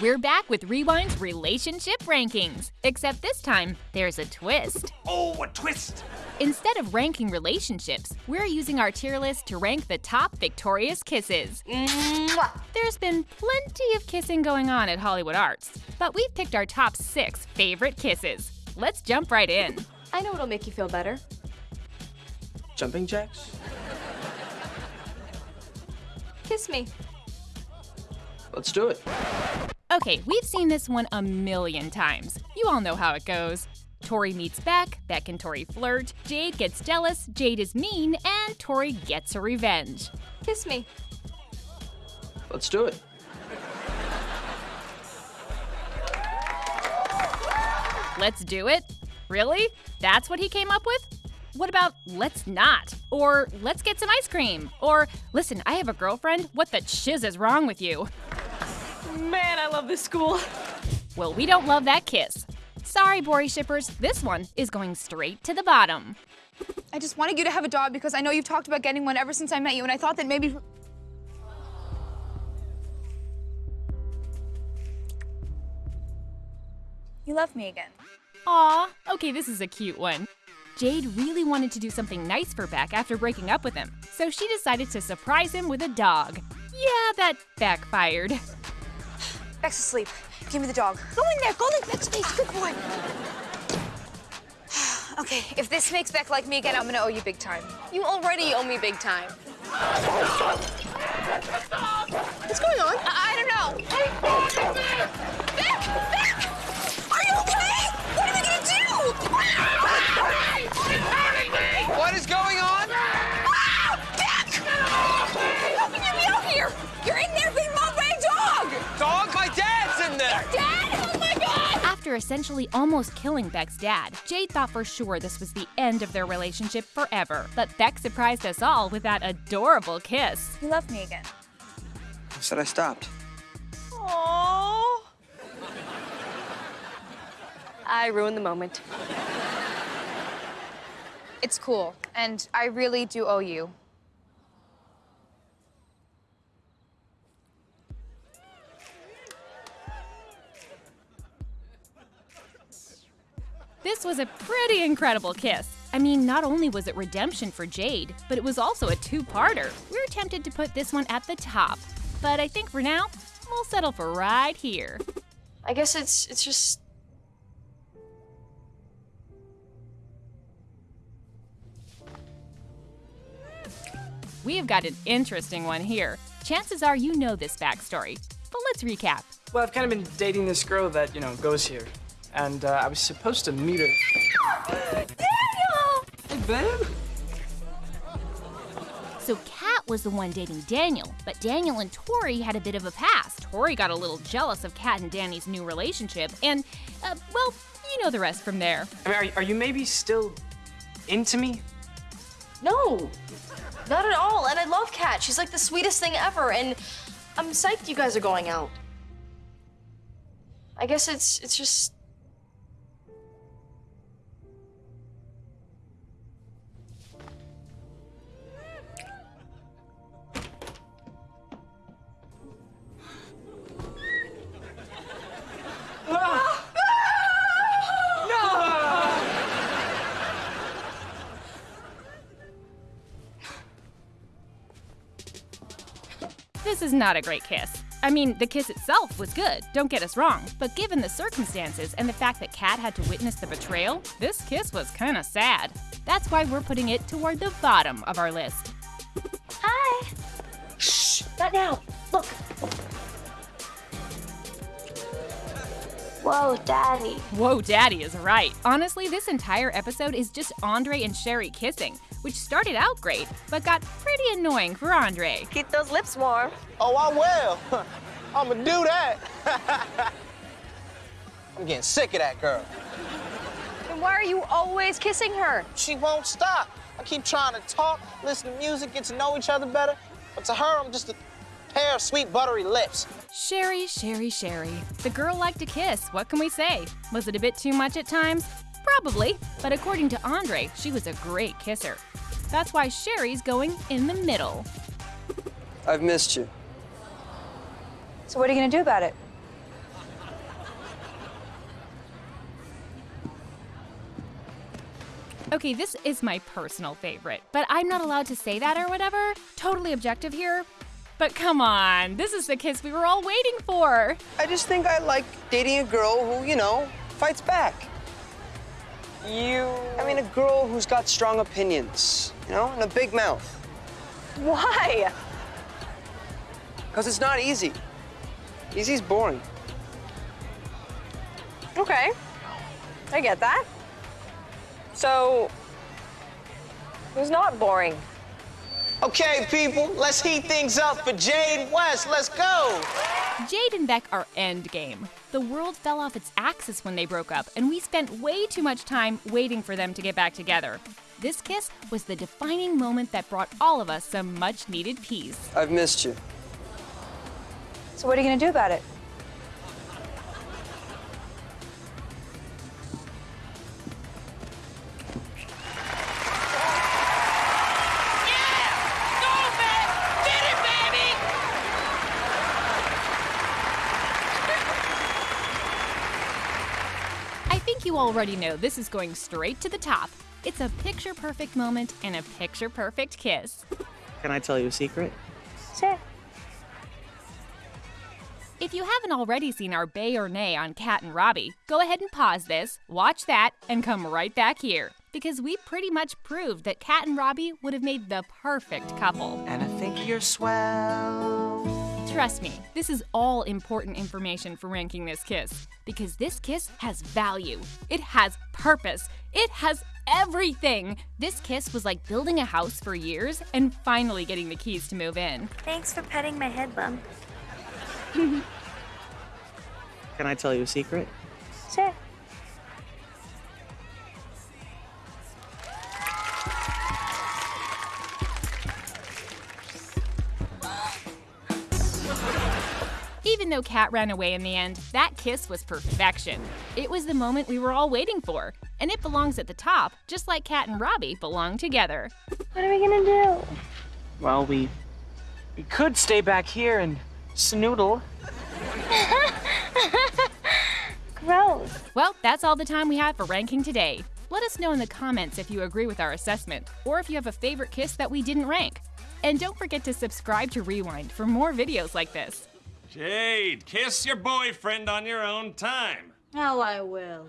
We're back with Rewind's relationship rankings. Except this time, there's a twist. Oh, a twist! Instead of ranking relationships, we're using our tier list to rank the top victorious kisses. Mwah! There's been plenty of kissing going on at Hollywood Arts, but we've picked our top six favorite kisses. Let's jump right in. I know what'll make you feel better. Jumping jacks? Kiss me. Let's do it. Okay, we've seen this one a million times. You all know how it goes. Tori meets Beck, Beck and Tori flirt, Jade gets jealous, Jade is mean, and Tori gets her revenge. Kiss me. Let's do it. Let's do it? Really? That's what he came up with? What about let's not? Or let's get some ice cream? Or listen, I have a girlfriend. What the chiz is wrong with you? Man, I love this school. Well, we don't love that kiss. Sorry, Bori shippers, this one is going straight to the bottom. I just wanted you to have a dog because I know you've talked about getting one ever since I met you, and I thought that maybe. You love me again. Aw, okay, this is a cute one. Jade really wanted to do something nice for Beck after breaking up with him, so she decided to surprise him with a dog. Yeah, that backfired. Beck's asleep. Give me the dog. Go in there. Go like Beck's face. Good boy. okay, if this makes Beck like me again, I'm gonna owe you big time. You already owe me big time. What's going on? I, After essentially almost killing Beck's dad, Jade thought for sure this was the end of their relationship forever. But Beck surprised us all with that adorable kiss. You love me again. I said I stopped. Aww. I ruined the moment. It's cool, and I really do owe you. This was a pretty incredible kiss. I mean, not only was it redemption for Jade, but it was also a two-parter. We're tempted to put this one at the top, but I think for now, we'll settle for right here. I guess it's it's just We have got an interesting one here. Chances are you know this backstory, but let's recap. Well, I've kind of been dating this girl that, you know, goes here. And uh, I was supposed to meet her. Daniel! Hey, babe. So Cat was the one dating Daniel, but Daniel and Tori had a bit of a past. Tori got a little jealous of Cat and Danny's new relationship, and, uh, well, you know the rest from there. I mean, are, are you maybe still into me? no, not at all. And I love Cat. She's like the sweetest thing ever. And I'm psyched you guys are going out. I guess it's it's just This is not a great kiss. I mean, the kiss itself was good, don't get us wrong, but given the circumstances and the fact that Cat had to witness the betrayal, this kiss was kinda sad. That's why we're putting it toward the bottom of our list. Hi. Shh. Not now. Look. Whoa, Daddy. Whoa, Daddy is right. Honestly, this entire episode is just Andre and Sherry kissing, which started out great, but got pretty annoying for Andre. Keep those lips warm. Oh, I will. I'ma do that. I'm getting sick of that girl. And why are you always kissing her? She won't stop. I keep trying to talk, listen to music, get to know each other better. But to her, I'm just a pair of sweet, buttery lips. Sherry, Sherry, Sherry. The girl liked to kiss, what can we say? Was it a bit too much at times? Probably, but according to Andre, she was a great kisser. That's why Sherry's going in the middle. I've missed you. So what are you gonna do about it? Okay, this is my personal favorite, but I'm not allowed to say that or whatever. Totally objective here. But come on, this is the kiss we were all waiting for. I just think I like dating a girl who, you know, fights back. You. I mean, a girl who's got strong opinions, you know, and a big mouth. Why? Because it's not easy. Easy's boring. Okay. I get that. So, who's not boring? Okay, people, let's heat things up for Jade West. Let's go. Jade and Beck are endgame. The world fell off its axis when they broke up, and we spent way too much time waiting for them to get back together. This kiss was the defining moment that brought all of us some much needed peace. I've missed you. So, what are you gonna do about it? Already know this is going straight to the top. It's a picture perfect moment and a picture perfect kiss. Can I tell you a secret? Sure. If you haven't already seen our Bay or Nay on Cat and Robbie, go ahead and pause this, watch that, and come right back here. Because we pretty much proved that Cat and Robbie would have made the perfect couple. And I think you're swell. Trust me, this is all important information for ranking this kiss. Because this kiss has value, it has purpose, it has everything. This kiss was like building a house for years and finally getting the keys to move in. Thanks for petting my head bump. Can I tell you a secret? Sure. Even though Cat ran away in the end, that kiss was perfection. It was the moment we were all waiting for, and it belongs at the top, just like Cat and Robbie belong together. What are we gonna do? Well, we. We could stay back here and snoodle. Gross. Well, that's all the time we have for ranking today. Let us know in the comments if you agree with our assessment, or if you have a favorite kiss that we didn't rank. And don't forget to subscribe to Rewind for more videos like this. Jade, kiss your boyfriend on your own time. Oh, I will.